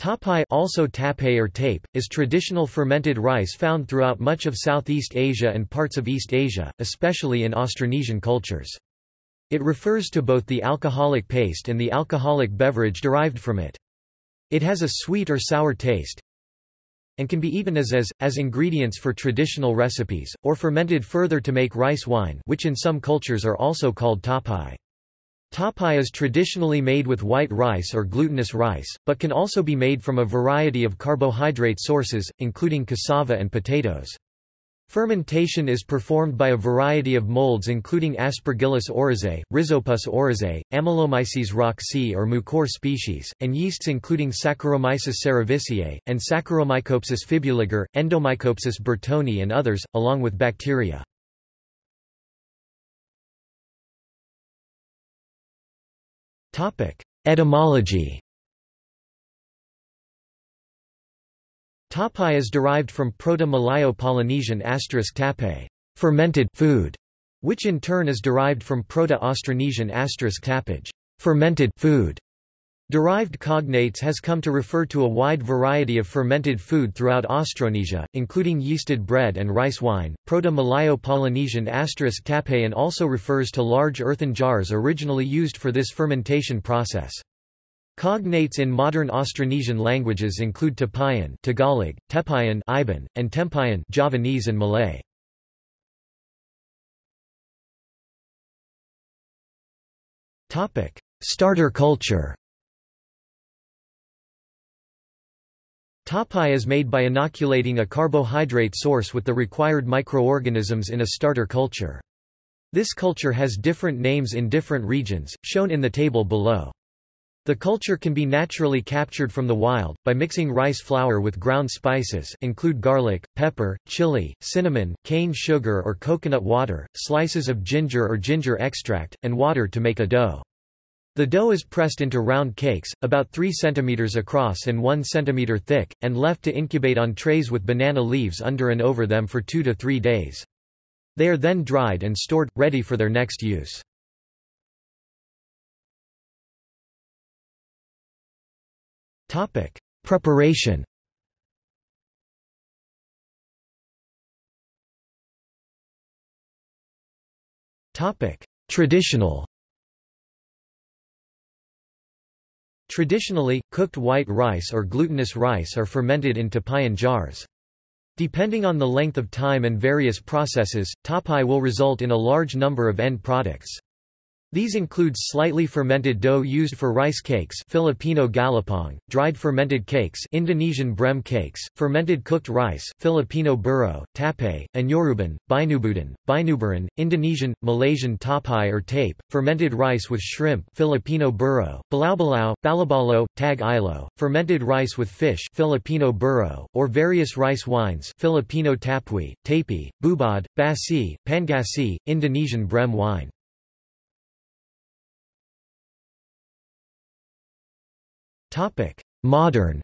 Tapai also tape or tape, is traditional fermented rice found throughout much of Southeast Asia and parts of East Asia, especially in Austronesian cultures. It refers to both the alcoholic paste and the alcoholic beverage derived from it. It has a sweet or sour taste and can be eaten as as, as ingredients for traditional recipes, or fermented further to make rice wine which in some cultures are also called tapai. Tapai is traditionally made with white rice or glutinous rice, but can also be made from a variety of carbohydrate sources, including cassava and potatoes. Fermentation is performed by a variety of molds including Aspergillus oryzae, Rhizopus oryzae, Amylomyces rouxii or Mucor species, and yeasts including Saccharomyces cerevisiae, and Saccharomycopsis fibuliger, Endomycopsis bertoni and others, along with bacteria. Etymology Tapai is derived from Proto-Malayo-Polynesian asterisk tape, fermented food, which in turn is derived from Proto-Austronesian asterisk tapage, fermented food. Derived cognates has come to refer to a wide variety of fermented food throughout Austronesia, including yeasted bread and rice wine. Proto-Malayo-Polynesian tape also refers to large earthen jars originally used for this fermentation process. Cognates in modern Austronesian languages include Tapayan Tagalog, Tepayan Iban, and Tempayan Javanese and Malay. Starter culture Tapai is made by inoculating a carbohydrate source with the required microorganisms in a starter culture. This culture has different names in different regions, shown in the table below. The culture can be naturally captured from the wild, by mixing rice flour with ground spices include garlic, pepper, chili, cinnamon, cane sugar or coconut water, slices of ginger or ginger extract, and water to make a dough. The dough is pressed into round cakes, about 3 cm across and 1 cm thick, and left to incubate on trays with banana leaves under and over them for 2 to 3 days. They are then dried and stored, ready for their next use. Preparation Traditional Traditionally, cooked white rice or glutinous rice are fermented in tapayan jars. Depending on the length of time and various processes, tapai will result in a large number of end products. These include slightly fermented dough used for rice cakes Filipino galapong, dried fermented cakes Indonesian brem cakes, fermented cooked rice Filipino buro, tape, anyoruban, binubudan, binuburan, Indonesian, Malaysian tapai or tape, fermented rice with shrimp Filipino burro, balao-balao, balabalo, tag ilo, fermented rice with fish Filipino burro, or various rice wines Filipino tapui, tapi, bubad, basi, pangasi, Indonesian brem wine. Topic: Modern.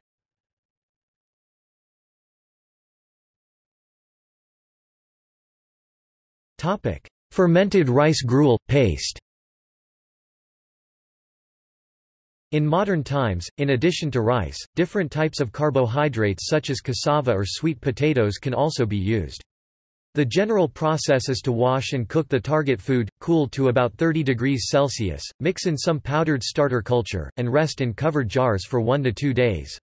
Topic: Fermented rice gruel paste. In modern times, in addition to rice, different types of carbohydrates such as cassava or sweet potatoes can also be used. The general process is to wash and cook the target food, cool to about 30 degrees Celsius, mix in some powdered starter culture, and rest in covered jars for one to two days.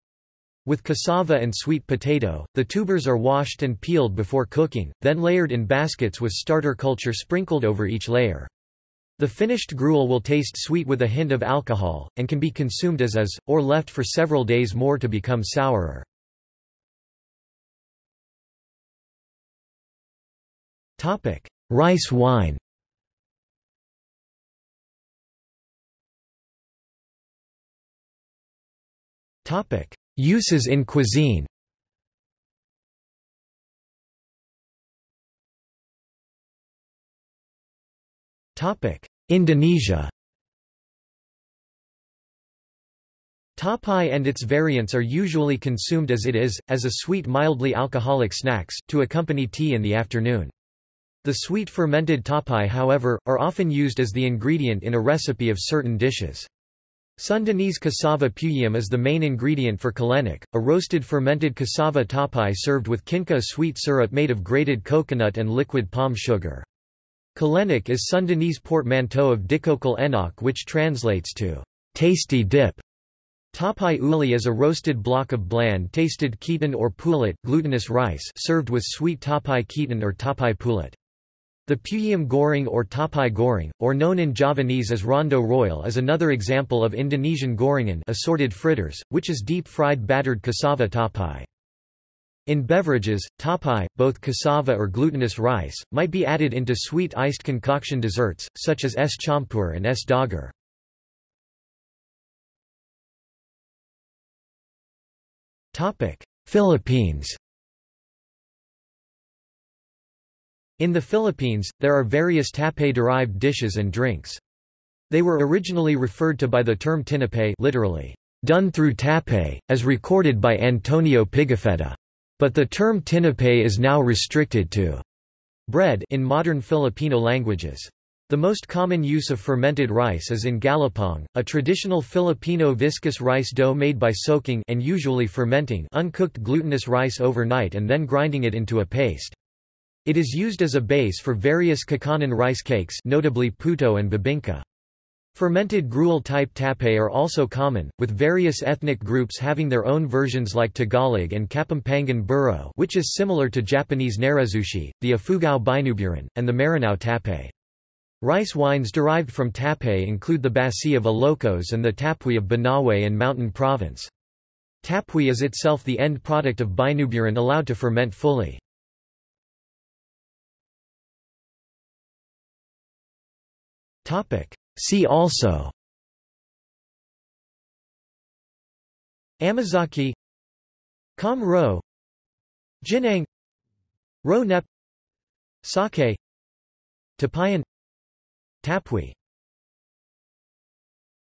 With cassava and sweet potato, the tubers are washed and peeled before cooking, then layered in baskets with starter culture sprinkled over each layer. The finished gruel will taste sweet with a hint of alcohol, and can be consumed as is, or left for several days more to become sourer. Rice wine. Uses in cuisine. Indonesia. Tapai and its variants are usually consumed as it is, as a sweet mildly alcoholic snacks, to accompany tea in the afternoon. The sweet fermented tapai however, are often used as the ingredient in a recipe of certain dishes. Sundanese cassava peuyeum is the main ingredient for colenak, a roasted fermented cassava tapai served with kinca sweet syrup made of grated coconut and liquid palm sugar. Colenak is Sundanese portmanteau of dicocol enak which translates to tasty dip. Tapai uli is a roasted block of bland-tasted ketan or pulut glutinous rice served with sweet tapai ketan or tapai pulut. The Peuyeum goreng or tapai goreng, or known in Javanese as rondo royal is another example of Indonesian gorengan assorted fritters, which is deep-fried battered cassava tapai. In beverages, tapai, both cassava or glutinous rice, might be added into sweet iced concoction desserts, such as es campur and es doger. Philippines In the Philippines, there are various tapay-derived dishes and drinks. They were originally referred to by the term tinapay literally, done through tapay, as recorded by Antonio Pigafetta. But the term tinapay is now restricted to bread in modern Filipino languages. The most common use of fermented rice is in galapong, a traditional Filipino viscous rice dough made by soaking and usually fermenting uncooked glutinous rice overnight and then grinding it into a paste. It is used as a base for various kakanin rice cakes notably puto and bibingka. Fermented gruel-type tapay are also common, with various ethnic groups having their own versions like Tagalog and Kapampangan burro which is similar to Japanese narezushi, the Ifugao binuburan, and the Maranao tapay. Rice wines derived from tapay include the Basi of Ilocos and the Tapui of Banawe and Mountain Province. Tapui is itself the end product of binuburan allowed to ferment fully. See also Amazake Com Ro Jinang Ro Nep Sake Tapayan Tapui